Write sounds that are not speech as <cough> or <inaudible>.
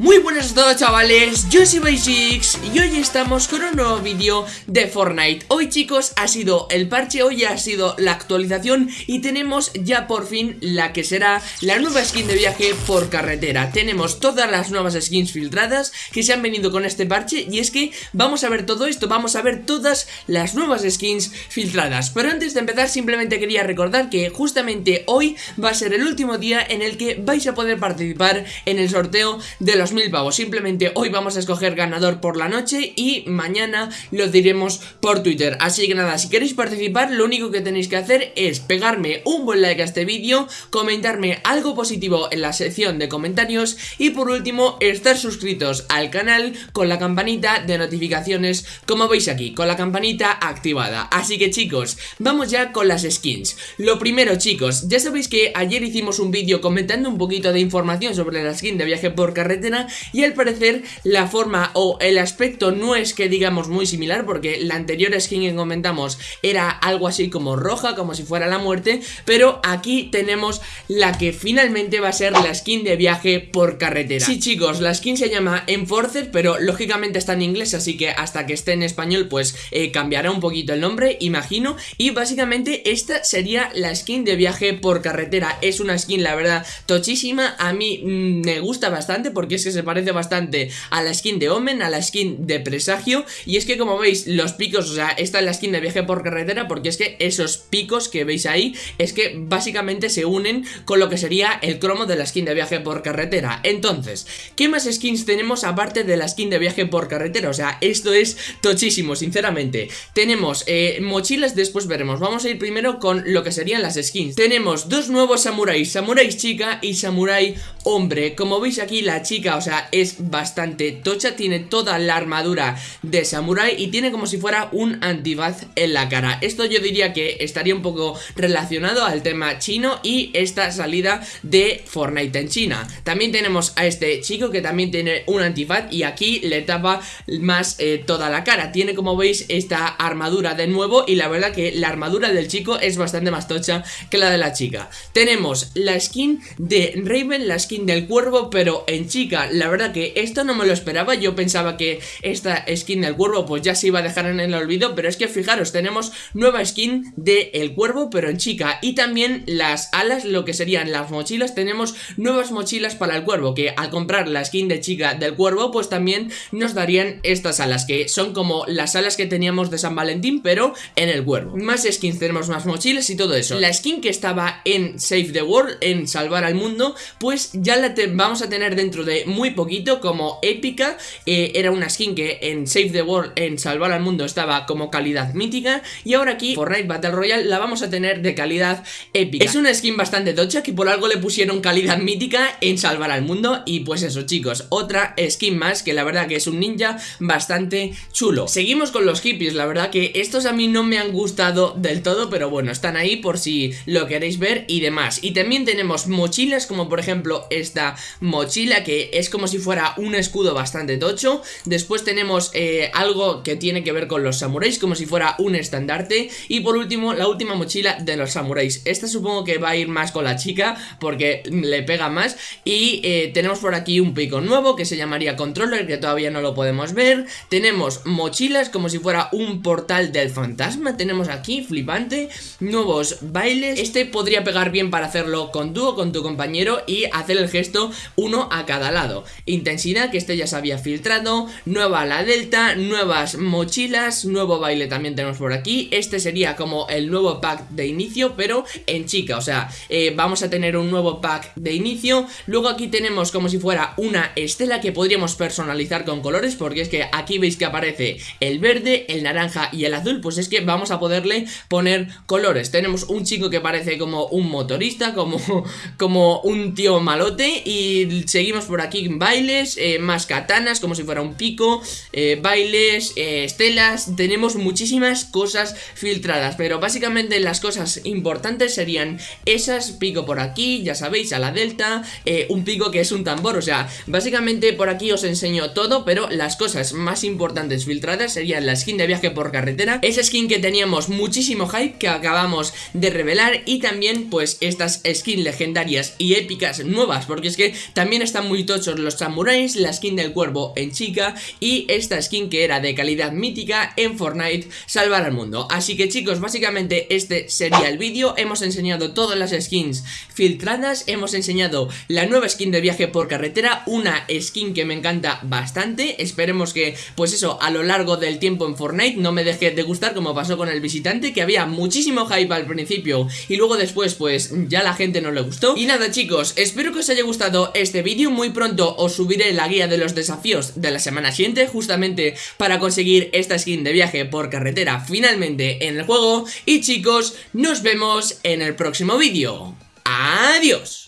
Muy buenas a todos chavales, yo soy Basics y hoy estamos con un nuevo vídeo de Fortnite. Hoy chicos ha sido el parche, hoy ha sido la actualización y tenemos ya por fin la que será la nueva skin de viaje por carretera. Tenemos todas las nuevas skins filtradas que se han venido con este parche y es que vamos a ver todo esto, vamos a ver todas las nuevas skins filtradas. Pero antes de empezar simplemente quería recordar que justamente hoy va a ser el último día en el que vais a poder participar en el sorteo de los mil pavos. Simplemente hoy vamos a escoger ganador por la noche y mañana lo diremos por Twitter. Así que nada, si queréis participar lo único que tenéis que hacer es pegarme un buen like a este vídeo Comentarme algo positivo en la sección de comentarios Y por último, estar suscritos al canal con la campanita de notificaciones Como veis aquí, con la campanita activada. Así que chicos, vamos ya con las skins. Lo primero chicos, ya sabéis que ayer hicimos un vídeo comentando un poquito de información sobre la skin de viaje por carretera y al parecer la forma o el aspecto no es que digamos muy similar porque la anterior skin que comentamos era algo así como roja, como si fuera la muerte, pero aquí tenemos la que finalmente va a ser la skin de viaje por carretera. Sí chicos, la skin se llama Enforcer, pero lógicamente está en inglés, así que hasta que esté en español pues eh, cambiará un poquito el nombre, imagino, y básicamente esta sería la skin de viaje por carretera. Es una skin la verdad tochísima, a mí mm, me gusta bastante porque es se parece bastante a la skin de Omen, a la skin de Presagio. Y es que como veis, los picos, o sea, esta es la skin de viaje por carretera Porque es que esos picos que veis ahí Es que básicamente se unen con lo que sería el cromo de la skin de viaje por carretera. Entonces, ¿qué más skins tenemos aparte de la skin de viaje por carretera? O sea, esto es tochísimo, sinceramente. Tenemos eh, mochilas, después veremos. Vamos a ir primero con lo que serían las skins. Tenemos dos nuevos samuráis, samuráis chica y samurai hombre. Como veis aquí la chica o sea, es bastante tocha Tiene toda la armadura de samurai Y tiene como si fuera un antifaz en la cara. Esto yo diría que estaría un poco relacionado al tema chino Y esta salida de Fortnite en China. También tenemos a este chico que también tiene un antifaz Y aquí le tapa más eh, toda la cara. Tiene como veis esta armadura de nuevo Y la verdad que la armadura del chico es bastante más tocha que la de la chica. Tenemos la skin de Raven, la skin del cuervo pero en chica la verdad que esto no me lo esperaba. Yo pensaba que esta skin del cuervo pues ya se iba a dejar en el olvido Pero es que fijaros, tenemos nueva skin de el cuervo pero en chica. Y también las alas, lo que serían las mochilas Tenemos nuevas mochilas para el cuervo Que al comprar la skin de chica del cuervo pues también nos darían estas alas Que son como las alas que teníamos de San Valentín pero en el cuervo. Más skins, tenemos más mochilas y todo eso. La skin que estaba en Save the World, en Salvar al Mundo Pues ya la vamos a tener dentro de muy poquito como épica eh, Era una skin que en Save the World, en Salvar al Mundo estaba como calidad mítica. Y ahora aquí, Fortnite Battle Royale, la vamos a tener de calidad épica. Es una skin bastante tocha que por algo le pusieron calidad mítica en Salvar al Mundo. Y pues eso chicos, otra skin más que la verdad que es un ninja bastante chulo. Seguimos con los hippies, la verdad que estos a mí no me han gustado del todo Pero bueno, están ahí por si lo queréis ver y demás. Y también tenemos mochilas como por ejemplo esta mochila que es como si fuera un escudo bastante tocho. Después tenemos eh, algo que tiene que ver con los samuráis Como si fuera un estandarte. Y por último, la última mochila de los samuráis. Esta supongo que va a ir más con la chica Porque le pega más. Y eh, tenemos por aquí un pico nuevo Que se llamaría controller, que todavía no lo podemos ver. Tenemos mochilas como si fuera un portal del fantasma. Tenemos aquí, flipante Nuevos bailes. Este podría pegar bien para hacerlo con tú o con tu compañero Y hacer el gesto uno a cada lado Intensidad, que este ya se había filtrado Nueva la delta, nuevas mochilas Nuevo baile también tenemos por aquí. Este sería como el nuevo pack de inicio Pero en chica, o sea eh, Vamos a tener un nuevo pack de inicio. Luego aquí tenemos como si fuera una estela Que podríamos personalizar con colores Porque es que aquí veis que aparece el verde, el naranja y el azul. Pues es que vamos a poderle poner colores. Tenemos un chico que parece como un motorista Como, <laughs> como un tío malote Y seguimos por aquí bailes, eh, más katanas como si fuera un pico, eh, bailes, eh, estelas, tenemos muchísimas cosas filtradas, pero básicamente las cosas importantes serían esas, pico por aquí, ya sabéis, a la delta, un pico que es un tambor, o sea, básicamente por aquí os enseño todo, pero las cosas más importantes filtradas serían la skin de viaje por carretera, esa skin que teníamos muchísimo hype que acabamos de revelar y también pues estas skins legendarias y épicas nuevas, porque es que también están muy tochos los samuráis, la skin del cuervo en chica y esta skin que era de calidad mítica en Fortnite salvar al mundo. Así que chicos, básicamente este sería el vídeo, hemos enseñado todas las skins filtradas, hemos enseñado la nueva skin de viaje por carretera, una skin que me encanta bastante, esperemos que pues eso a lo largo del tiempo en Fortnite no me deje de gustar como pasó con el visitante que había muchísimo hype al principio y luego después pues ya la gente no le gustó. Y nada chicos, espero que os haya gustado este vídeo, muy os subiré la guía de los desafíos de la semana siguiente justamente para conseguir esta skin de viaje por carretera finalmente en el juego y chicos, nos vemos en el próximo vídeo. ¡Adiós!